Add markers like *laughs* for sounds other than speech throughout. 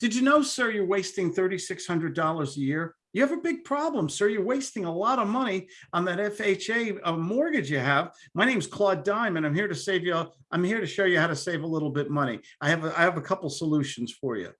Did you know, sir, you're wasting $3,600 a year? You have a big problem, sir. You're wasting a lot of money on that FHA uh, mortgage you have. My name's Claude Diamond. I'm here to save you. I'm here to show you how to save a little bit money. I have a, I have a couple solutions for you.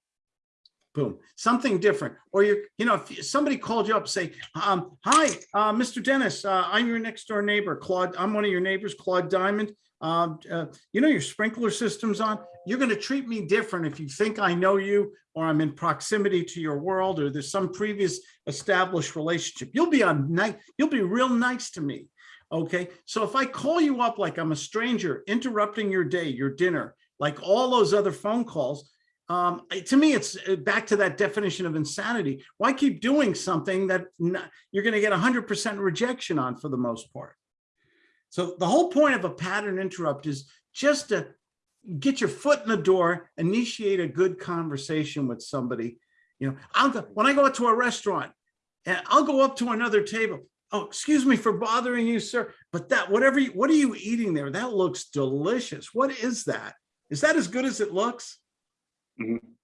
Boom, something different. Or you, you know, if somebody called you up, say, um, hi, uh, Mr. Dennis, uh, I'm your next door neighbor, Claude. I'm one of your neighbors, Claude Diamond. Um, uh, you know, your sprinkler system's on. You're going to treat me different if you think I know you or I'm in proximity to your world or there's some previous established relationship. You'll be on night. You'll be real nice to me. Okay. So if I call you up like I'm a stranger, interrupting your day, your dinner, like all those other phone calls, um, to me, it's uh, back to that definition of insanity. Why keep doing something that you're going to get 100% rejection on for the most part? So the whole point of a pattern interrupt is just to get your foot in the door, initiate a good conversation with somebody. You know, I'll go when I go to a restaurant and I'll go up to another table. Oh, excuse me for bothering you, sir. But that whatever you, what are you eating there? That looks delicious. What is that? Is that as good as it looks? Mm -hmm.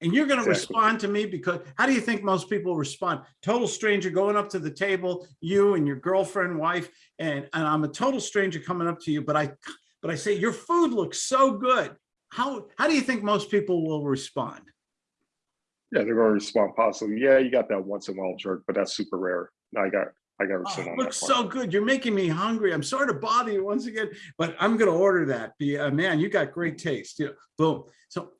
And you're going to exactly. respond to me because how do you think most people respond? Total stranger going up to the table, you and your girlfriend, wife, and, and I'm a total stranger coming up to you, but I but I say your food looks so good. How how do you think most people will respond? Yeah, they're going to respond positively. Yeah, you got that once in a while jerk, but that's super rare. I got I got oh, on looks so good. You're making me hungry. I'm sorry to bother you once again, but I'm going to order that. Be uh, man, you got great taste. You know, boom. So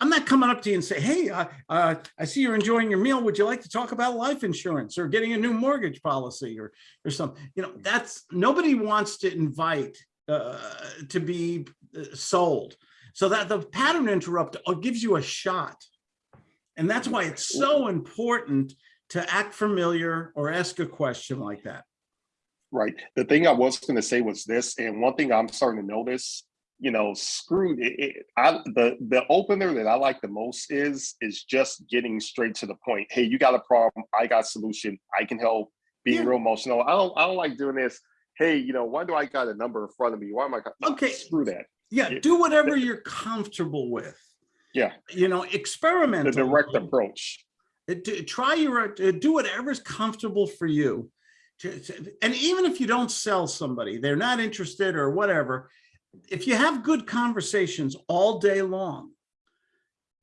I'm not coming up to you and say, hey, uh, uh, I see you're enjoying your meal. Would you like to talk about life insurance or getting a new mortgage policy or, or something? You know, that's nobody wants to invite uh, to be uh, sold. So that the pattern interrupt uh, gives you a shot. And that's why it's so important to act familiar or ask a question like that. Right. The thing I was going to say was this, and one thing I'm starting to notice you know, screwed. It, it, I, the the opener that I like the most is is just getting straight to the point. Hey, you got a problem? I got a solution. I can help. Being yeah. real emotional. I don't I don't like doing this. Hey, you know, why do I got a number in front of me? Why am I? Okay, screw that. Yeah, do whatever you're comfortable with. Yeah, you know, experiment. The direct approach. Uh, try your uh, do whatever's comfortable for you. And even if you don't sell somebody, they're not interested or whatever, if you have good conversations all day long,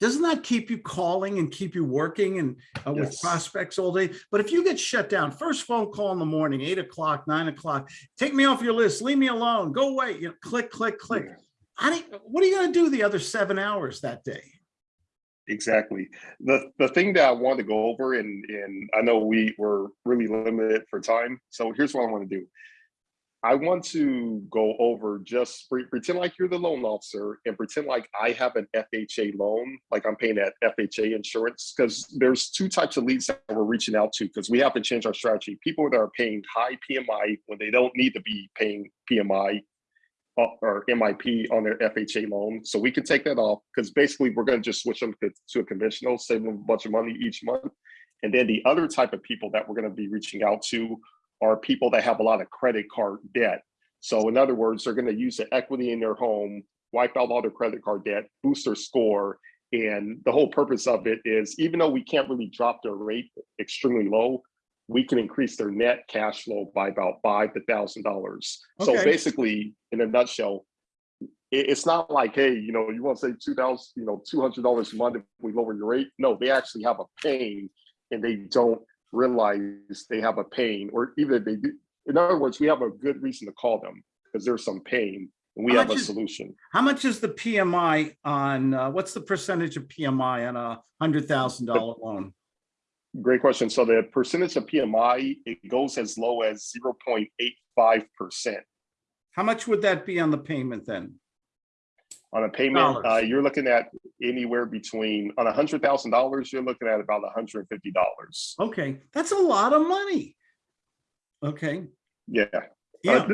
doesn't that keep you calling and keep you working and uh, yes. with prospects all day? But if you get shut down, first phone call in the morning, eight o'clock, nine o'clock, take me off your list, leave me alone, go away, you know, click, click, click. Yeah. what are you going to do the other seven hours that day? Exactly. The the thing that I want to go over, and and I know we were really limited for time, so here's what I want to do. I want to go over just pretend like you're the loan officer and pretend like I have an FHA loan, like I'm paying that FHA insurance, because there's two types of leads that we're reaching out to because we have to change our strategy. People that are paying high PMI when they don't need to be paying PMI uh, or MIP on their FHA loan. So we can take that off because basically we're going to just switch them to a conventional, save them a bunch of money each month. And then the other type of people that we're going to be reaching out to are people that have a lot of credit card debt. So in other words, they're going to use the equity in their home, wipe out all their credit card debt, boost their score. And the whole purpose of it is even though we can't really drop their rate extremely low, we can increase their net cash flow by about five to thousand dollars. So basically, in a nutshell, it's not like, hey, you know, you want to say two thousand, you know, two hundred dollars a month if we lower your rate. No, they actually have a pain, and they don't realize they have a pain, or even if they do. In other words, we have a good reason to call them because there's some pain and we how have a is, solution. How much is the PMI on, uh, what's the percentage of PMI on a $100,000 loan? Great question. So the percentage of PMI, it goes as low as 0.85%. How much would that be on the payment then? On a payment, uh, you're looking at anywhere between on a hundred thousand dollars, you're looking at about $150. Okay, that's a lot of money. Okay. Yeah. Yeah. Uh,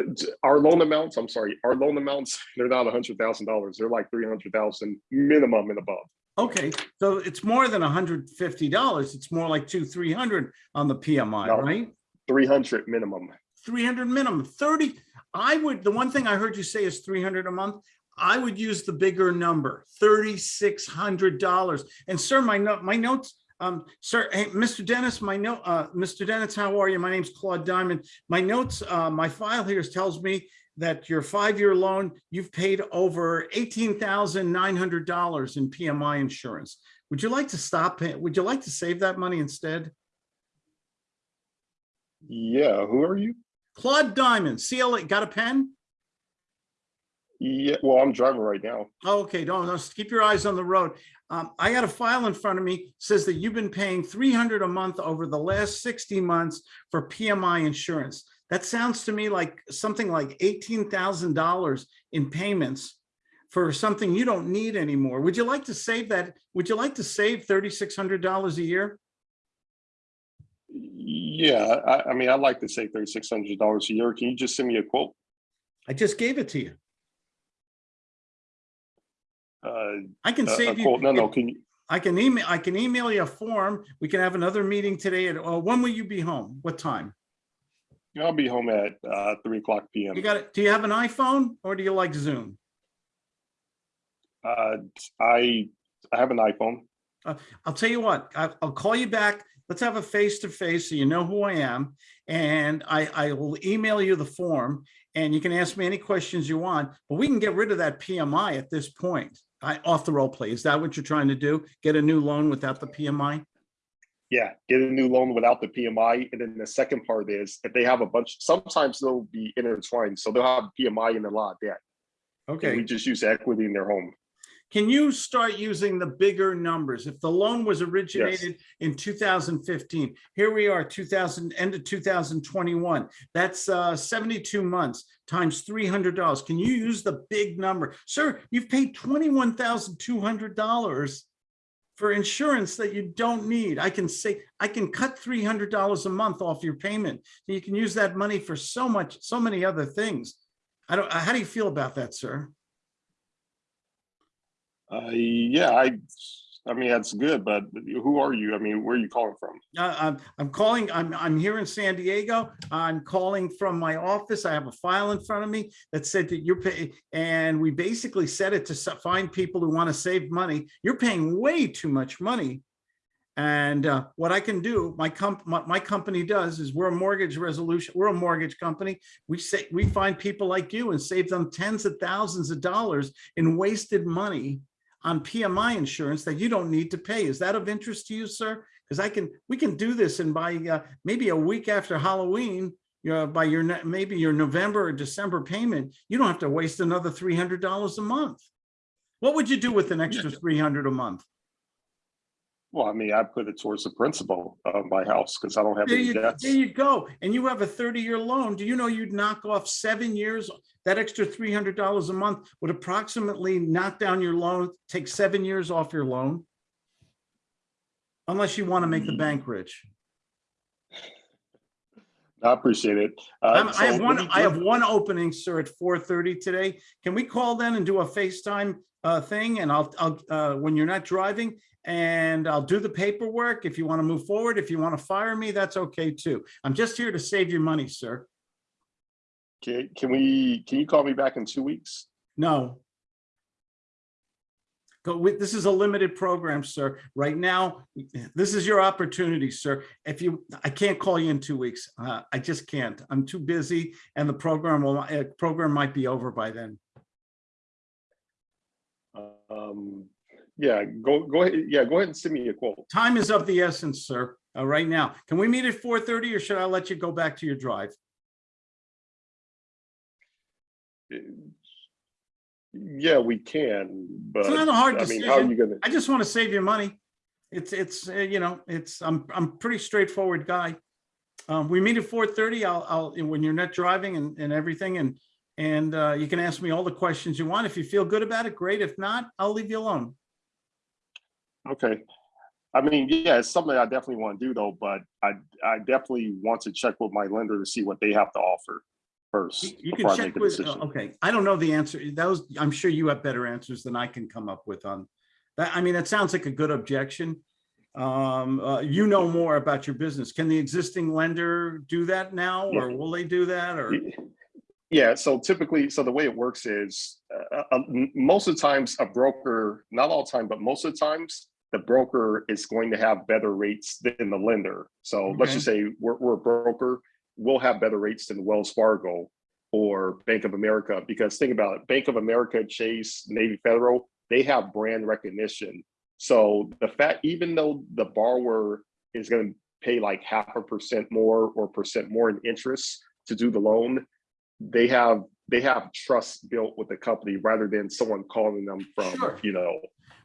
our loan amounts, I'm sorry, our loan amounts, *laughs* they're not a hundred thousand dollars. They're like 300,000 minimum and above. Okay, so it's more than $150. It's more like two, 300 on the PMI, no, right? 300 minimum. 300 minimum, 30. I would, the one thing I heard you say is 300 a month. I would use the bigger number, thirty-six hundred dollars. And sir, my note, my notes, um, sir, hey, Mr. Dennis, my note, uh, Mr. Dennis, how are you? My name's Claude Diamond. My notes, uh, my file here tells me that your five-year loan, you've paid over eighteen thousand nine hundred dollars in PMI insurance. Would you like to stop paying? Would you like to save that money instead? Yeah, who are you? Claude Diamond, CLA, got a pen? Yeah, well, I'm driving right now. Oh, Okay, don't, don't- keep your eyes on the road. Um, I got a file in front of me, says that you've been paying three hundred a month over the last sixty months for PMI insurance. That sounds to me like something like eighteen thousand dollars in payments for something you don't need anymore. Would you like to save that? Would you like to save thirty-six hundred dollars a year? Yeah, I, I mean, I'd like to save thirty-six hundred dollars a year. Can you just send me a quote? I just gave it to you. Uh, I can a save you. quote? No, no, can you, I can email, I can email you a form. We can have another meeting today at, uh, when will you be home? What time? I'll be home at, uh, three o'clock p.m. You got it? Do you have an iPhone or do you like Zoom? Uh, I, I have an iPhone. I'll tell you what, I, I'll call you back. Let's have a face-to-face so you know who I am. And I, I will email you the form and you can ask me any questions you want, but we can get rid of that PMI at this point. I, off the role play. Is that what you're trying to do? Get a new loan without the PMI? Yeah, get a new loan without the PMI. And then the second part is if they have a bunch, sometimes they'll be intertwined. So they'll have PMI and a lot of debt. And Okay. we just use equity in their home. Can you start using the bigger numbers? If the loan was originated in 2015, here we are, 2000, end of 2021. That's uh, 72 months times $300. Can you use the big number? Sir, you've paid $21,200 for insurance that you don't need. I can say, I can cut $300 a month off your payment. You can use that money for so much, so many other things. I don't, how do you feel about that, sir? Uh, yeah, I, I mean, that's good, but who are you? I mean, where are you calling from? Uh, I'm, I'm calling, I'm, I'm here in San Diego. I'm calling from my office. I have a file in front of me that said that you're paying, and we basically set it to find people who want to save money. You're paying way too much money. And uh, what I can do, my comp, my, my company does is we're a mortgage resolution, we're a mortgage company. We say, we find people like you and save them tens of thousands of dollars in wasted money on PMI insurance that you don't need to pay. Is that of interest to you, sir? Because I can, we can do this and by uh, maybe a week after Halloween, you know, by your, maybe your November or December payment, you don't have to waste another three hundred dollars a month. What would you do with an extra three hundred a month? Well, I mean, I put it towards the principal of my house because I don't have There any you, debts. there you go. And you have a thirty-year loan. Do you know you'd knock off seven years? That extra three hundred dollars a month would approximately knock down your loan, take seven years off your loan. Unless you want to make the bank rich. I appreciate it. Uh, I'm- I so have one, I have one opening, sir, at four thirty today. Can we call then and do a FaceTime uh, thing? And I'll, I'll, uh, when you're not driving, and I'll do the paperwork. If you want to move forward, if you want to fire me, that's okay too. I'm just here to save your money, sir. Can, can we, can you call me back in two weeks? No. Go with, this is a limited program, sir. Right now, this is your opportunity, sir. If you, I can't call you in two weeks. Uh, I just can't. I'm too busy and the program will, uh, program might be over by then. Um, yeah, go, go ahead. Yeah, go ahead and send me a quote. Time is of the essence, sir, uh, right now. Can we meet at four thirty or should I let you go back to your drive? Yeah, we can, but It's not a hard I mean, how are you gonna? I just want to save your money. It's, it's, uh, you know, it's, I'm, I'm pretty straightforward guy. Um, we meet at four thirty. I'll, I'll, when you're not driving and, and everything and, and, uh, you can ask me all the questions you want. If you feel good about it, great. If not, I'll leave you alone. Okay. I mean, yeah, it's something I definitely want to do though, but I, I definitely want to check with my lender to see what they have to offer first. You can check with, uh, okay, I don't know the answer. that was I'm sure you have better answers than I can come up with on. That, I mean, it sounds like a good objection. Um, uh, you know more about your business. Can the existing lender do that now or will they do that or? Yeah, so typically, so the way it works is, uh, uh, most of the times a broker, not all the time, but most of the times, the broker is going to have better rates than the lender. So let's just say we're, we're a broker, we'll have better rates than Wells Fargo or Bank of America, because think about it, Bank of America, Chase, Navy Federal, they have brand recognition. So the fact, even though the borrower is gonna pay like half a percent more or percent more in interest to do the loan, they have they have trust built with the company rather than someone calling them from Sure. you know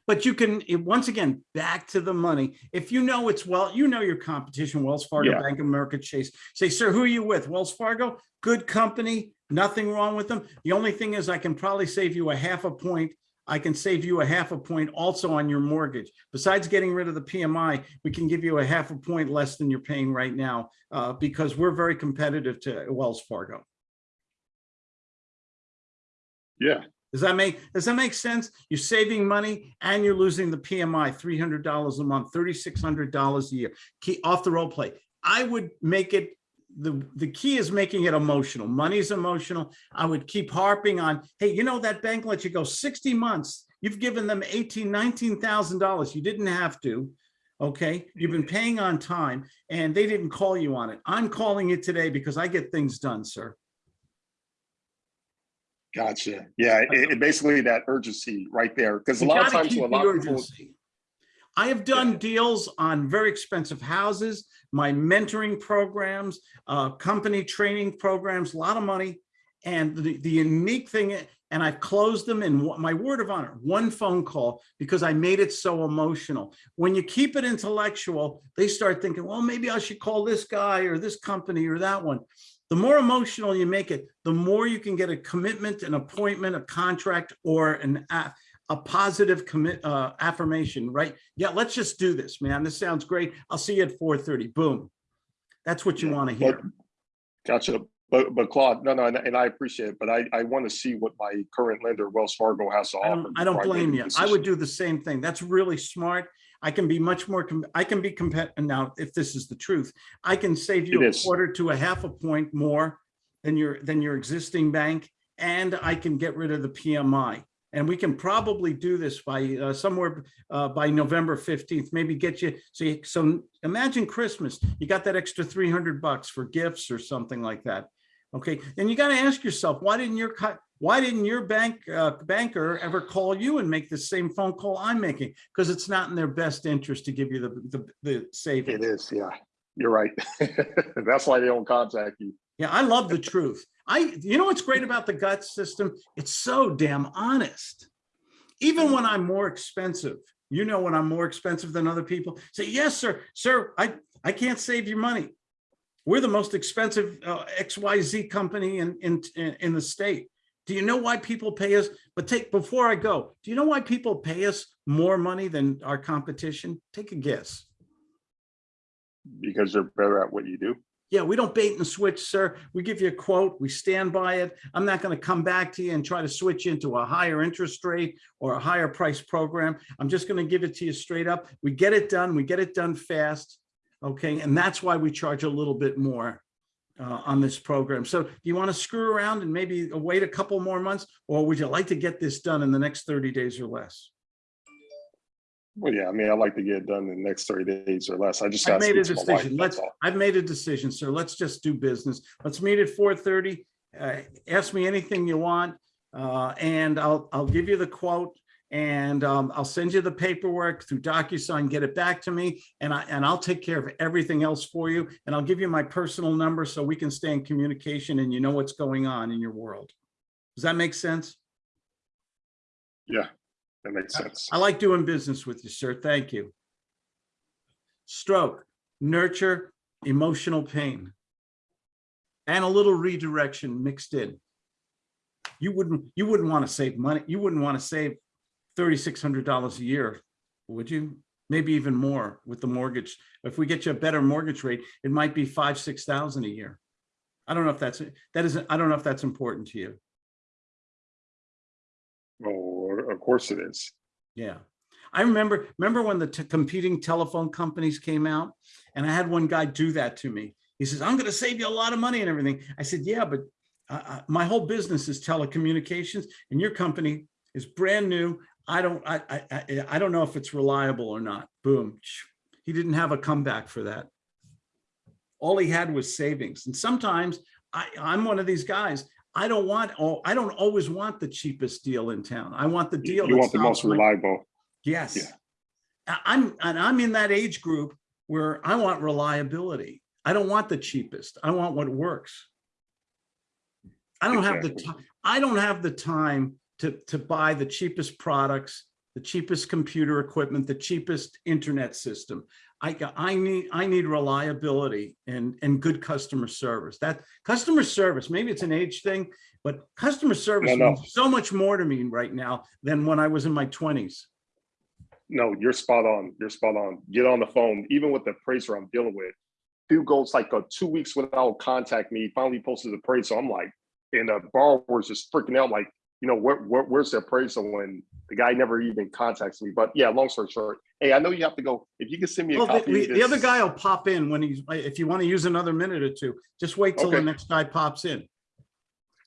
But you can, once again, back to the money. If you know it's well, you know your competition, Wells Fargo, Yeah. Bank of America, Chase. Say, sir, who are you with? Wells Fargo? Good company, nothing wrong with them. The only thing is I can probably save you a half a point. I can save you a half a point also on your mortgage. Besides getting rid of the PMI, we can give you a half a point less than you're paying right now uh, because we're very competitive to Wells Fargo. Yeah Does that make, does that make sense? You're saving money and you're losing the PMI, three hundred dollars a month, thirty-six hundred dollars a year. Key off the role play. I would make it, the, the key is making it emotional. Money's emotional. I would keep harping on, hey, you know, that bank lets you go sixty months. You've given them eighteen, nineteen thousand dollars. You didn't have to. Okay, you've been paying on time and they didn't call you on it. I'm calling it today because I get things done, sir. Gotcha yeah it, it basically that urgency right there because a lot of times a lot of people urgency. I have done deals on very expensive houses, my mentoring programs, uh, company training programs, a lot of money. And the, the unique thing, and I've closed them in my word of honor, one phone call because I made it so emotional. When you keep it intellectual, they start thinking, well, maybe I should call this guy or this company or that one. The more emotional you make it, the more you can get a commitment, an appointment, a contract, or an a, a positive commit uh, affirmation, right? Yeah, let's just do this, man. This sounds great. I'll see you at 4:30. Boom. That's what you want to hear. gotcha but but claude no no and, and i appreciate it but i i want to see what my current lender wells fargo has to I offer don't, I don't blame you. I would do the same thing. That's really smart. I can be much more, com- I can be competitive now, if this is the truth. I can save you It a is. quarter to a half a point more than your, than your existing bank. And I can get rid of the PMI. And we can probably do this by uh, somewhere uh, by November 15th, maybe get you, so, you- so imagine Christmas, you got that extra 300 bucks for gifts or something like that. Okay, then you got to ask yourself, why didn't your cut, why didn't your bank, uh, banker ever call you and make the same phone call I'm making? Because it's not in their best interest to give you the, the, the savings. is yeah you're right *laughs* that's why they don't contact you Yeah, I love the truth. I, you know what's great about the gut system? It's so damn honest. Even when I'm more expensive, you know, when I'm more expensive than other people, say, yes, sir, sir, I, I can't save your money. We're the most expensive uh, XYZ company in, in in the state. Do you know why people pay us? But take, before I go, do you know why people pay us more money than our competition? Take a guess. because they're better at what you do Yeah, we don't bait and switch, sir. We give you a quote, we stand by it. I'm not going to come back to you and try to switch into a higher interest rate or a higher price program. I'm just going to give it to you straight up. We get it done, we get it done fast. Okay, and that's why we charge a little bit more uh, on this program. So do you want to screw around and maybe wait a couple more months? Or would you like to get this done in the next 30 days or less? well yeah i mean i'd like to get it done in the next 30 days or less i just got made a decision. Let's, I've made a decision, sir. Let's just do business. Let's meet at four thirty. Uh, ask me anything you want, uh, and I'll, I'll give you the quote. And, um, I'll send you the paperwork through DocuSign, get it back to me, and I, and I'll take care of everything else for you. And I'll give you my personal number so we can stay in communication and you know what's going on in your world. Does that make sense? yeah that makes sense I like doing business with you, sir. Thank you. Stroke, nurture emotional pain. And a little redirection mixed in. You wouldn't, you wouldn't want to save money. You wouldn't want to save thirty-six hundred dollars a year, would you? Maybe even more with the mortgage. If we get you a better mortgage rate, it might be five, six thousand a year. I don't know if that's, that isn't, I don't know if that's important to you. oh of course it is Yeah. I remember, remember when the competing telephone companies came out and I had one guy do that to me. He says, I'm going to save you a lot of money and everything. I said, yeah, but I, I, my whole business is telecommunications and your company is brand new. I don't, I, I, I, I don't know if it's reliable or not. Boom. He didn't have a comeback for that. All he had was savings. And sometimes I, I'm one of these guys. I don't want, oh, I don't always want the cheapest deal in town. I want the deal. you want the most my- reliable. Yes. Yeah. I'm, and I'm in that age group where I want reliability. I don't want the cheapest. I want what works. I don't have the time, I don't have the time to, to buy the cheapest products, the cheapest computer equipment, the cheapest internet system. I, I need, I need reliability and, and good customer service. That customer service, maybe it's an age thing, but customer service No, no. means so much more to me right now than when I was in my twenties. No, you're spot on. You're spot on. Get on the phone, even with the appraiser I'm dealing with. Dude goes like uh, two weeks without contact me. Finally posted the appraisal. I'm like, and the borrower's just freaking out, like, you know, where, where where's the appraisal when the guy never even contacts me? But yeah, long story short, hey, I know you have to go. If you can send me a Well, the, copy, the- of the other guy will pop in when he's, if you want to use another minute or two, just wait till the next guy pops in.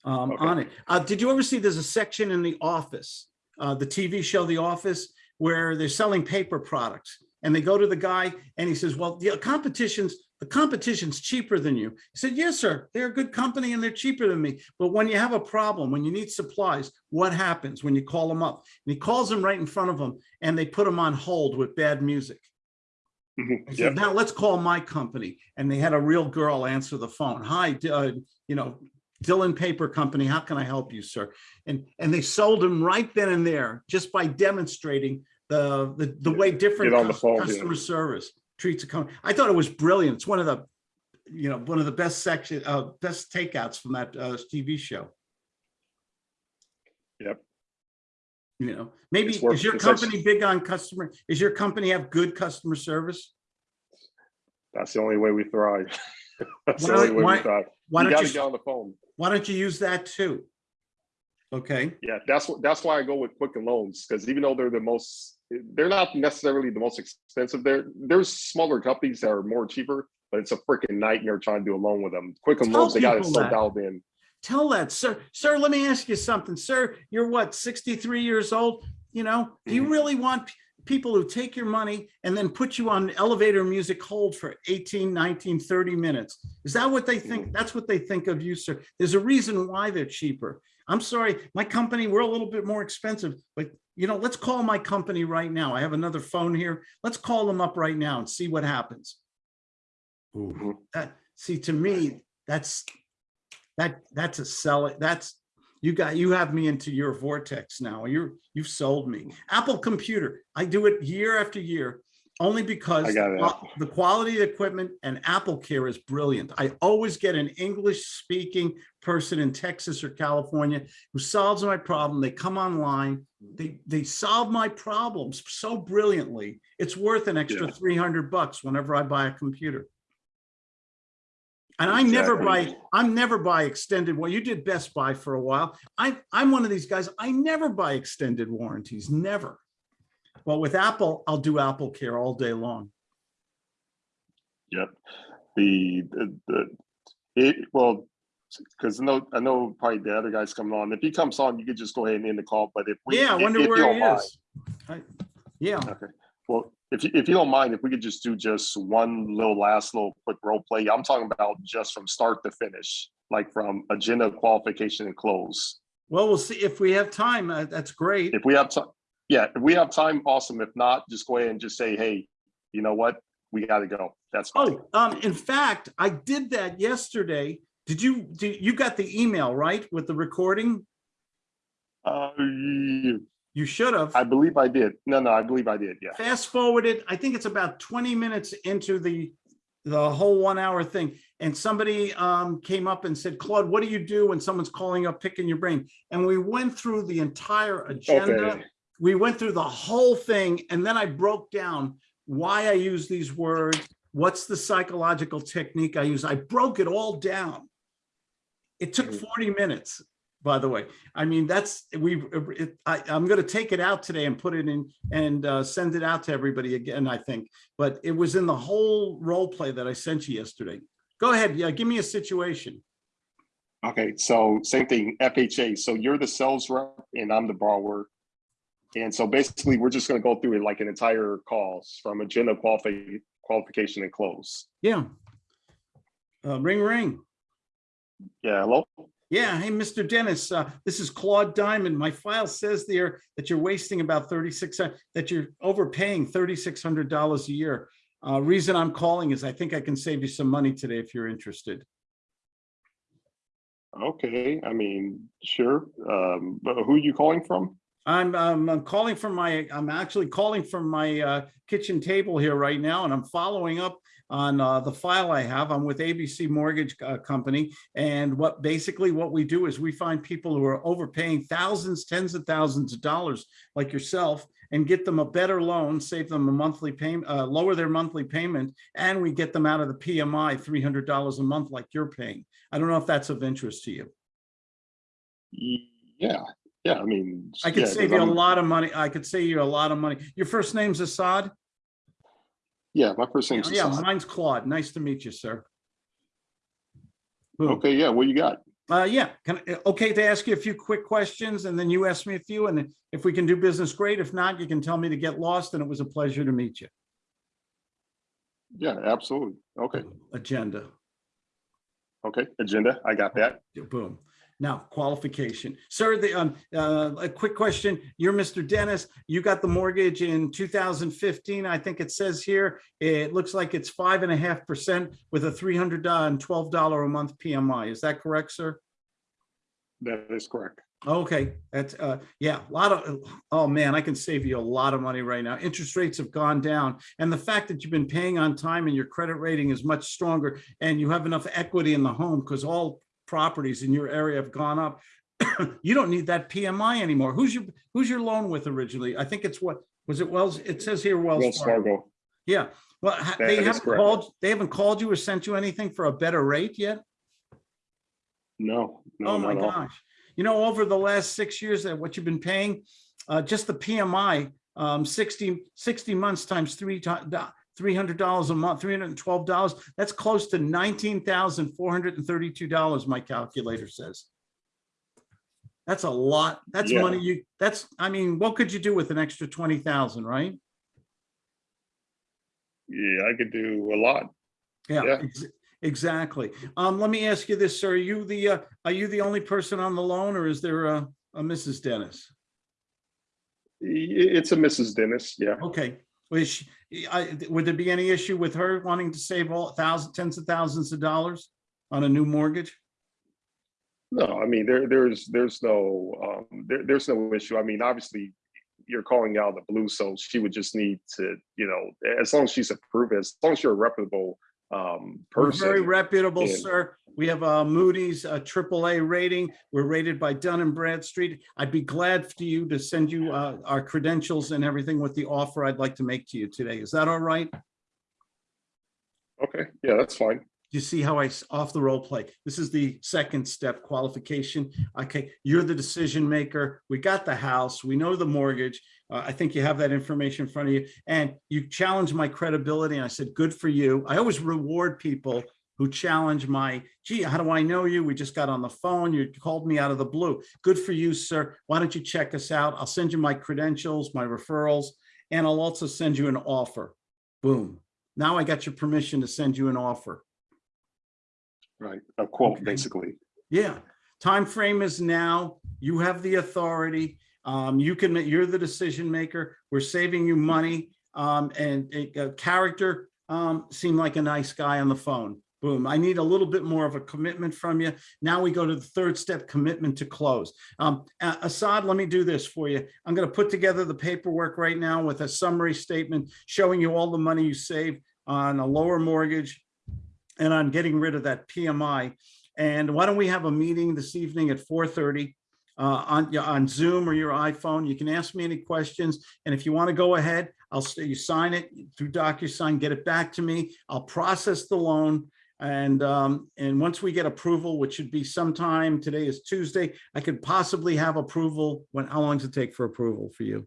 Um, Okay. on it. Uh, did you ever see, there's a section in The Office, uh, the TV show The Office, where they're selling paper products? And they go to the guy and he says, well, the competition's, the competition's cheaper than you. He said, yes, sir, they're a good company and they're cheaper than me. But when you have a problem, when you need supplies, what happens when you call them up? And he calls them right in front of them and they put them on hold with bad music. I yep. said, now let's call my company. And they had a real girl answer the phone. Hi, uh, you know, Dylan Paper Company, how can I help you, sir? And, and they sold him right then and there, just by demonstrating the, the, the way different Get on the cus- phone, yeah. customer service treats a company. I thought it was brilliant. It's one of the, you know, one of the best section, uh, best takeouts from that, uh, TV show. Yep. You know, maybe, worth- is your company big on customer, is your company have good customer service? That's the only way we thrive. *laughs* That's the only way why- we thrive. Why You don't you? get on the phone. Why don't you use that too? Okay, Yeah, that's what that's why I go with Quicken Loans because even though they're the most, they're not necessarily the most expensive. There, there's smaller companies that are more cheaper, but it's a freaking nightmare trying to do a loan with them. Quick Tell Loans, they got it so that. dialed in. tell that, sir. Sir, let me ask you something. Sir, you're what, 63 years old? You know, do you Mhm. really want people who take your money and then put you on elevator music hold for 18, 19, 30 minutes? Is that what they think? That's what they think of you, sir. There's a reason why they're cheaper. I'm sorry, my company, we're a little bit more expensive, but you know, let's call my company right now. I have another phone here. Let's call them up right now and see what happens. Ooh, Mhm. that, see, to me, that's, that, that's a sell it. That's, you got, you have me into your vortex now. You're, you've sold me. Apple computer, I do it year after year, only because I got it. the quality of equipment and Apple Care is brilliant. I always get an English speaking person in Texas or California who solves my problem. They come online, they, they solve my problems so brilliantly. It's worth an extra Yeah. 300 bucks whenever I buy a computer. And I never buy, I'm never buy extended, well, you did Best Buy for a while. I, I'm one of these guys, I never buy extended warranties, never. Well, with Apple, I'll do Apple Care all day long. Yep. The, the, the, it, well, because I know, I know probably the other guy's coming on. If he comes on, you could just go ahead and end the call, but if we. Yeah, I if- wonder if where he is. I- Yeah, Okay, well, if you, if you don't mind, if we could just do just one little last little quick role play, I'm talking about just from start to finish, like from agenda qualification and close. well, we'll see if we have time. uh, That's great. If we have time, yeah, if we have time, awesome. If not, just go ahead and just say, hey, you know what? We gotta go. That's fine. Oh, um, in fact, I did that yesterday. Did you, do you got the email, right, with the recording? Uh, You should have. I believe I did. No, no, I believe I did. Yeah. fast forwarded, I think it's about 20 minutes into the, the whole one hour thing. And somebody um, came up and said, Claude, what do you do when someone's calling up, picking your brain? And we went through the entire agenda. Okay. We went through the whole thing and then I broke down why I use these words. What's the psychological technique I use? I broke it all down. It took Mhm. 40 minutes, by the way. I mean, that's, we, it, I, I'm gonna take it out today and put it in and uh, send it out to everybody again, I think. But it was in the whole role play that I sent you yesterday. Go ahead, yeah, give me a situation. Okay, so same thing, FHA. So you're the sales rep and I'm the borrower. And so basically, we're just gonna go through it like an entire calls from agenda qualification, qualification and close. Yeah. Uh, ring, ring. Yeah, hello? Yeah, hey, Mr. Dennis, uh, this is Claude Diamond. My file says there that you're wasting about thirty-six, uh, that you're overpaying thirty-six hundred dollars a year. Uh, reason I'm calling is I think I can save you some money today if you're interested. Okay, I mean, sure. Um, but who are you calling from? I'm, um, I'm calling from my, I'm actually calling from my, uh, kitchen table here right now, and I'm following up on, uh, the file I have. I'm with ABC Mortgage uh, Company. And what, basically what we do is we find people who are overpaying thousands, tens of thousands of dollars, like yourself, and get them a better loan, save them a monthly payment, uh, lower their monthly payment, and we get them out of the PMI, three hundred dollars a month like you're paying. I don't know if that's of interest to you. Yeah, yeah, I mean. I could yeah, save you a I'm- lot of money. I could save you a lot of money. Your first name's Assad? Yeah, my first name's Yeah, Hassan. mine's Claude. Nice to meet you, sir. Boom. Okay, yeah, what you got? Uh, yeah, can, I- okay to ask you a few quick questions and then you ask me a few and if we can do business, great. If not, you can tell me to get lost and it was a pleasure to meet you. Yeah, absolutely. Okay, Agenda, okay, agenda, I got that. boom. Now, qualification. Sir, the, um, uh, a quick question. You're Mr. Dennis. You got the mortgage in 2015. I think it says here, it looks like it's five and a half percent with a $312 a month PMI. Is that correct, sir? That is correct. Okay, that's, uh, yeah, a lot of, oh man, I can save you a lot of money right now. Interest rates have gone down. And the fact that you've been paying on time and your credit rating is much stronger and you have enough equity in the home because all properties in your area have gone up. *coughs* You don't need that PMI anymore. Who's your, who's your loan with originally? I think it's what, was it Wells? It says here Wells Wells Fargo. Fargo. Yeah, well, That they haven't correct. called, they haven't called you or sent you anything for a better rate yet? No, no, Oh my at all. gosh. You know, over the last six years that what you've been paying, uh, just the PMI, um, 60, 60 months times three times, three hundred dollars a month, three hundred and twelve dollars. That's close to nineteen thousand four hundred and thirty-two dollars, my calculator says. That's a lot. That's Yeah. money you, that's, I mean, what could you do with an extra twenty thousand, right? Yeah, I could do a lot. Yeah, Yeah. ex- exactly. Um, let me ask you this, sir. Are you the, uh, are you the only person on the loan or is there a, a Mrs. Dennis? It's a Mrs. Dennis, yeah. Okay, was she, I, would there be any issue with her wanting to save all thousand, tens of thousands of dollars on a new mortgage? No, I mean, there, there's, there's no, um, there, there's no issue. I mean, obviously, you're calling out the blue, so she would just need to, you know, as long as she's approved, as long as you're a reputable, um, We're Very reputable, and- sir. We have a Moody's, a triple A rating. We're rated by Dun and Bradstreet. I'd be glad for you to send you, uh, our credentials and everything with the offer I'd like to make to you today. Is that all right? Okay, yeah, that's fine. you see how I off the role play? This is the second step qualification. Okay, you're the decision maker. We got the house. We know the mortgage. Uh, I think you have that information in front of you. And you challenged my credibility. And I said, good for you. I always reward people who challenge my, gee, how do I know you? We just got on the phone. You called me out of the blue. Good for you, sir. Why don't you check us out? I'll send you my credentials, my referrals, and I'll also send you an offer. Boom. Now I got your permission to send you an offer. Right, a quote, Okay. basically. Yeah, time frame is now. You have the authority. Um, you can, you're the decision maker. We're saving you money. Um, and a, a character, um, seemed like a nice guy on the phone. Boom. I need a little bit more of a commitment from you. Now we go to the third step, commitment to close. Um, Assad, let me do this for you. I'm going to put together the paperwork right now with a summary statement showing you all the money you save on a lower mortgage and on getting rid of that PMI. And why don't we have a meeting this evening at 4:30 uh, on, on Zoom or your iPhone? You can ask me any questions. And if you want to go ahead, I'll, you sign it through DocuSign, get it back to me. I'll process the loan. And, um, and once we get approval, which should be sometime, today is Tuesday, I could possibly have approval. When, how long does it take for approval for you?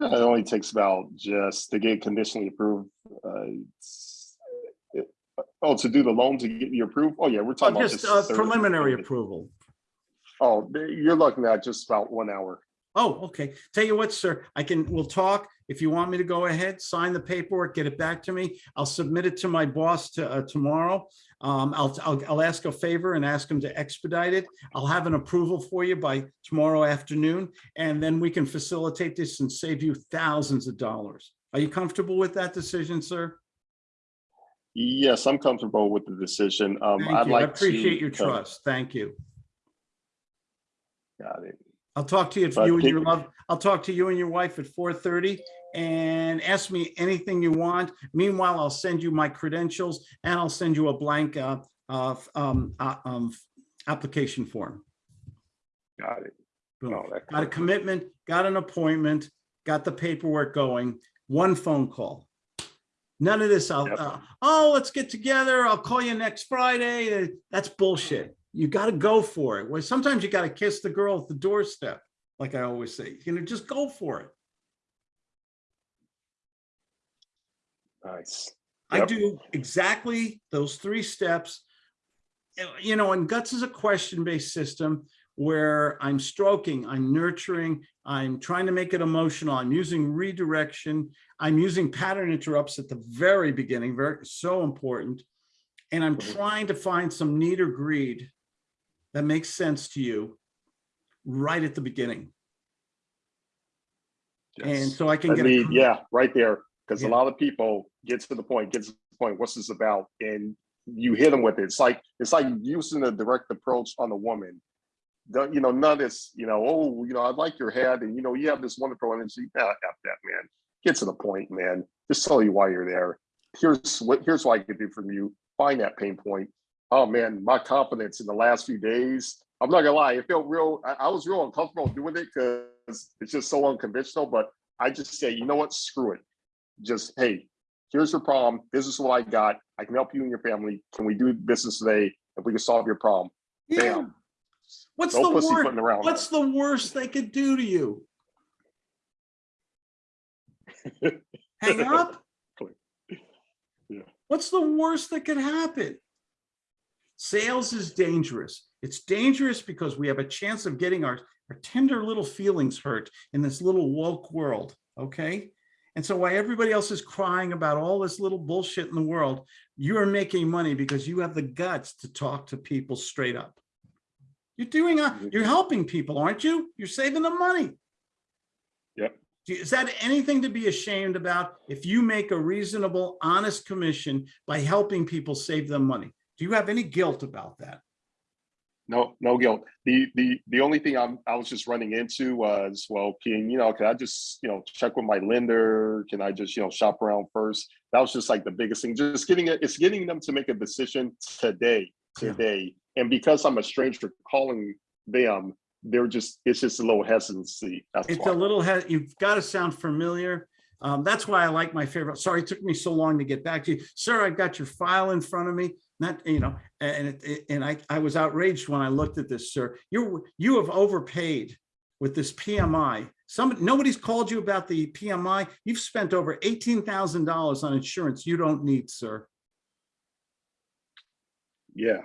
It only takes about just to get conditionally approved, uh, it's- it- Oh, to do the loan to get you approved? Oh, yeah, we're Uh, talking about. Just uh, preliminary approval. Oh, you're looking at just about one hour. Oh, okay. Tell you what, sir, I can, we'll talk. If you want me to go ahead, sign the paperwork, get it back to me. I'll submit it to my boss to, uh, tomorrow. Um, I'll, I'll, I'll ask a favor and ask him to expedite it. I'll have an approval for you by tomorrow afternoon, and then we can facilitate this and save you thousands of dollars. Are you comfortable with that decision, sir? Yes, I'm comfortable with the decision. Um, I'd you. I like to. appreciate your trust. Thank you. Got it. I'll talk to you if But you and your love, I'll talk to you and your wife at four thirty and ask me anything you want. Meanwhile, I'll send you my credentials and I'll send you a blank uh, uh, um, uh, um, application form. Got it. Boom. Oh, Got a commitment, got an appointment, got the paperwork going, one phone call. None of this, I'll, Yep. uh, oh, let's get together. I'll call you next Friday. That's bullshit. You got to go for it. Well, sometimes you got to kiss the girl at the doorstep, like I always say, you know, just go for it. Nice. I do exactly those three steps. You know, and guts is a question-based system where I'm stroking, I'm nurturing, I'm trying to make it emotional, I'm using redirection, I'm using pattern interrupts at the very beginning, very, so important. And I'm Mhm. trying to find some need or greed that makes sense to you right at the beginning. And so I can I get. mean, yeah, right there. Because a lot of people get to the point, get to the point, what's this about? And you hit them with it. It's like, it's like using a direct approach on a woman. You know, none of this, you know, oh, you know, I like your head and, you know, you have this wonderful energy. Nah, F that, man. Get to the point, man. Just tell you why you're there. Here's what, here's what I can do from you. Find that pain point. Oh, man, my confidence in the last few days, I'm not gonna lie, it felt real, I, I was real uncomfortable doing it because it's just so unconventional, but I just say, you know what, screw it. Just, hey, here's your problem. This is what I got. I can help you and your family. Can we do business today? If we can solve your problem, Yeah. bam. What's No the worst? around. What's the worst they could do to you? *laughs* Hang up? Yeah. What's the worst that could happen? Sales is dangerous. It's dangerous because we have a chance of getting our, our tender little feelings hurt in this little woke world, okay? And so while everybody else is crying about all this little bullshit in the world, you're making money because you have the guts to talk to people straight up. You're doing, a- you're helping people, aren't you? You're saving them money. Yep. Is that anything to be ashamed about if you make a reasonable, honest commission by helping people save them money? Do you have any guilt about that? No, no guilt. The the the only thing I'm I was just running into was, well, can you know, can I just, you know, check with my lender? Can I just, you know, shop around first? That was just like the biggest thing. Just getting it, it's getting them to make a decision today, Yeah. today. And because I'm a stranger calling them, they're just, it's just a little hesitancy. That's It's why. a little, you've got to sound familiar. Um, that's why I like my favorite. Sorry, it took me so long to get back to you. Sir, I've got your file in front of me. Not, you know, and it- it, and I, I was outraged when I looked at this, sir. You, you have overpaid with this PMI. Some, nobody's called you about the PMI. You've spent over eighteen thousand dollars on insurance you don't need, sir. Yeah.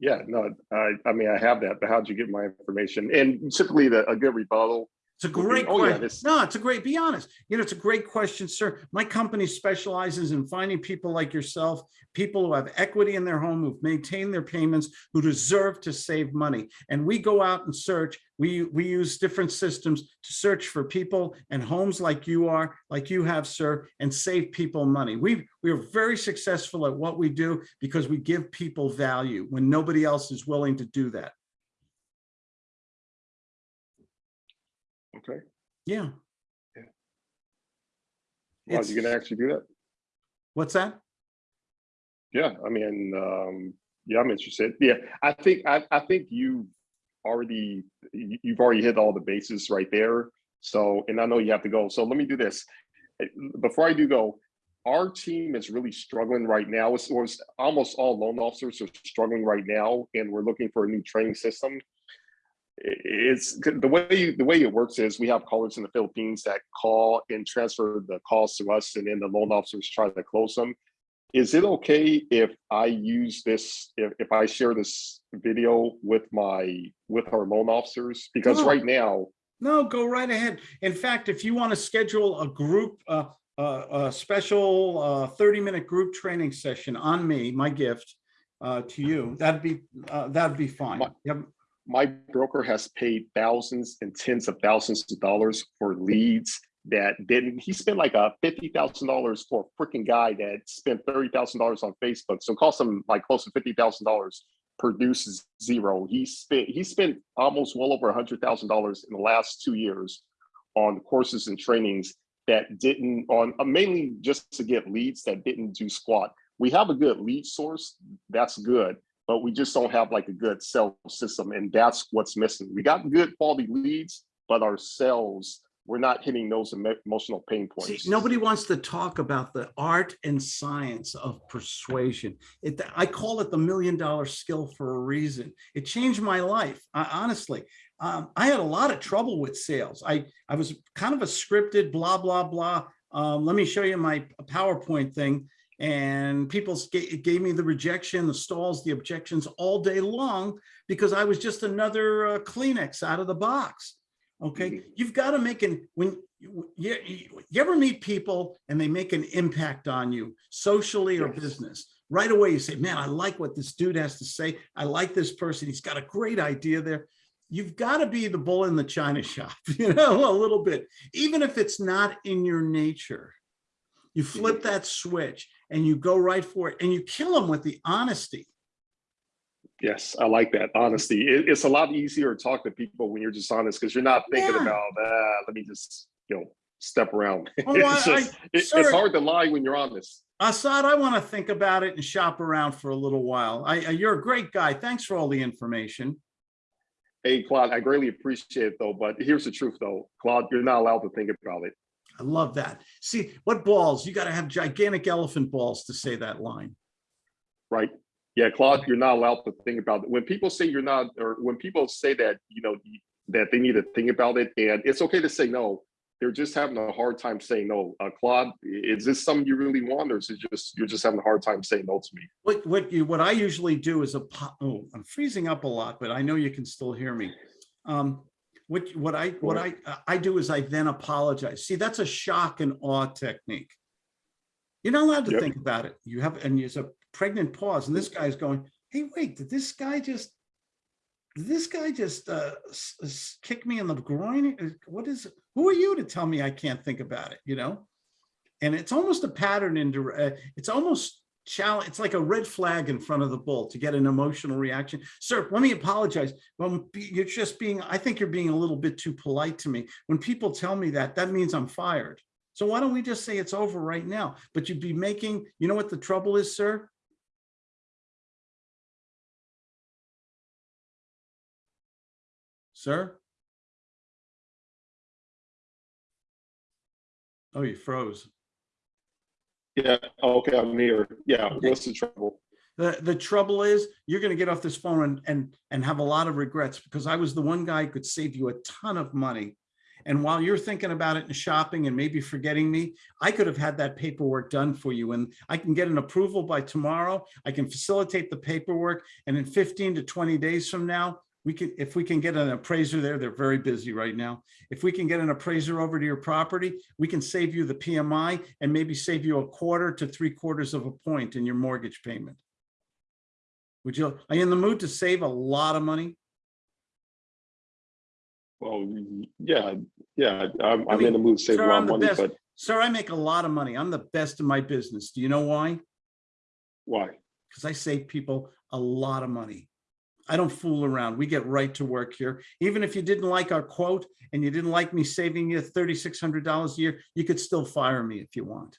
Yeah, no, I, I mean, I have that, but how'd you get my information? And typically the, a good rebuttal It's a great "Oh, yeah, question. this- No, it's a great, be honest. You know, it's a great question, sir. My company specializes in finding people like yourself, people who have equity in their home, who've maintained their payments, who deserve to save money. And we go out and search. We, we use different systems to search for people and homes like you are, like you have, sir, and save people money. We, we are very successful at what we do because we give people value when nobody else is willing to do that. Okay. Yeah. Yeah. Well, It's- you can actually do that? What's that? Yeah, I mean, um, yeah, I'm interested. Yeah, I think, I, I think you already, you- you've already hit all the bases right there. So, and I know you have to go. So let me do this. Before I do go, our team is really struggling right now. It's, it's almost all loan officers are struggling right now, and we're looking for a new training system. It's the way, you- the way it works is we have callers in the Philippines that call and transfer the calls to us, and then the loan officers try to close them is it okay if I use this, if, if I share this video with my, with our loan officers? Because No. right now, No, go right ahead. In fact, if you want to schedule a group, uh, uh, a special, uh, thirty minute group training session on me, my gift, uh, to you, that'd be, uh, that'd be fine. My- Yep. My broker has paid thousands and tens of thousands of dollars for leads that didn't, he spent like a fifty thousand dollars for a freaking guy that spent thirty thousand dollars on Facebook. So it cost him like close to fifty thousand dollars, produces zero. He spent, he spent almost well over a hundred thousand dollars in the last two years on courses and trainings that didn't, on uh, mainly just to get leads that didn't do squat. We have a good lead source, that's good but we just don't have like a good sales system and that's what's missing. We got good quality leads, but our sales, we're not hitting those emotional pain See, points. nobody wants to talk about the art and science of persuasion. It, I call it the million dollar skill for a reason. It changed my life, I- honestly. Um, I had a lot of trouble with sales. I, I was kind of a scripted blah, blah, blah. Um, let me show you my PowerPoint thing. And people ga- gave me the rejection, the stalls, the objections all day long because I was just another uh, Kleenex out of the box. Okay, Mhm. you've got to make an when you, you, you ever meet people and they make an impact on you socially or Yes. business right away you say man i like what this dude has to say i like this person he's got a great idea there you've got to be the bull in the china shop *laughs* you know a little bit even if it's not in your nature you flip that switch and you go right for it and you kill them with the honesty Yes, I like that. Honesty. It- it's a lot easier to talk to people when you're just honest because you're not thinking Yeah. about, uh, let me just, you know, step around. *laughs* Oh, It's I- just, it- sir- it's hard to lie when you're honest. Assad, I want to think about it and shop around for a little while. I, I- you're a great guy. Thanks for all the information. Hey, Claude, I greatly appreciate it though, but here's the truth though. Claude, you're not allowed to think about it. I love that. See, what balls? You got to have gigantic elephant balls to say that line. right? Yeah, Claude, you're not allowed to think about it. When people say you're not, or when people say that, you know, that they need to think about it, and it's okay to say no, they're just having a hard time saying no. Uh, Claude, is this something you really want, or is it just you're just having a hard time saying no to me? What, what you, what I usually do is a, oh, I'm freezing up a lot, but I know you can still hear me. Um, what, what I, what I, I do is I then apologize. See, that's a shock and awe technique. You're not allowed to Yep. think about it. You have, and there's a pregnant pause and this guy's going, hey, wait, did this guy just, did this guy just uh, kick me in the groin? Uh, What is, who are you to tell me I can't think about it, you know? And it's almost a pattern in, uh, it's almost challenge, it's like a red flag in front of the bull to get an emotional reaction. Sir, let me apologize. Well, you're just being, I think you're being a little bit too polite to me. When people tell me that, that means I'm fired. So why don't we just say it's over right now? But you'd be making, you know what the trouble is, sir? Sir? Oh, you froze. Yeah, oh, okay, I'm here. Yeah, Okay. what's the trouble? The, the trouble is, you're gonna get off this phone and, and, and have a lot of regrets because I was the one guy who could save you a ton of money. And while you're thinking about it and shopping and maybe forgetting me, I could have had that paperwork done for you and I can get an approval by tomorrow. I can facilitate the paperwork and in 15 to 20 days from now, we can, if we can get an appraiser there, they're very busy right now. If we can get an appraiser over to your property, we can save you the PMI and maybe save you a quarter to three quarters of a point in your mortgage payment. Would you, are you in the mood to save a lot of money? Well, yeah, yeah, I'm, I I'm mean, in the mood to save a lot of money, best. but Sir, I make a lot of money. I'm the best in my business. Do you know why? why? Because I save people a lot of money. I don't fool around. We get right to work here. Even if you didn't like our quote and you didn't like me saving you $3,600 a year, you could still fire me if you want.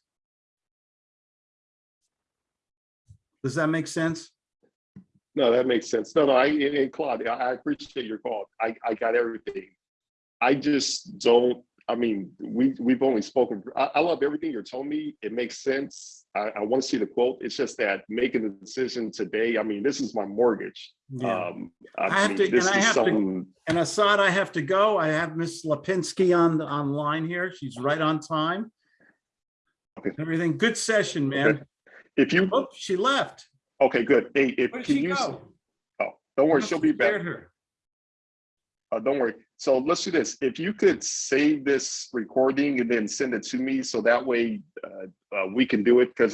Does that make sense? No, that makes sense. No, no, I, and Claude, I I appreciate your call. I, I got everything. I just don't, I mean, we, we've only spoken, I, I love everything you're telling me. It makes sense. I, I want to see the quote. It's just that making the decision today, I mean, this is my mortgage. Yeah. Um, I I have mean, to- and I have to- And Assad, I have to go. I have Miss Lipinski on, the online here. She's right on time. Okay. Everything, good session, man. Okay. if you, Oh, she left. okay, good. Hey, if, Where did can she you, go? oh, don't worry, she'll be back. her. Uh, don't worry. So let's do this. If you could save this recording and then send it to me, so that way, uh, uh, we can do it, because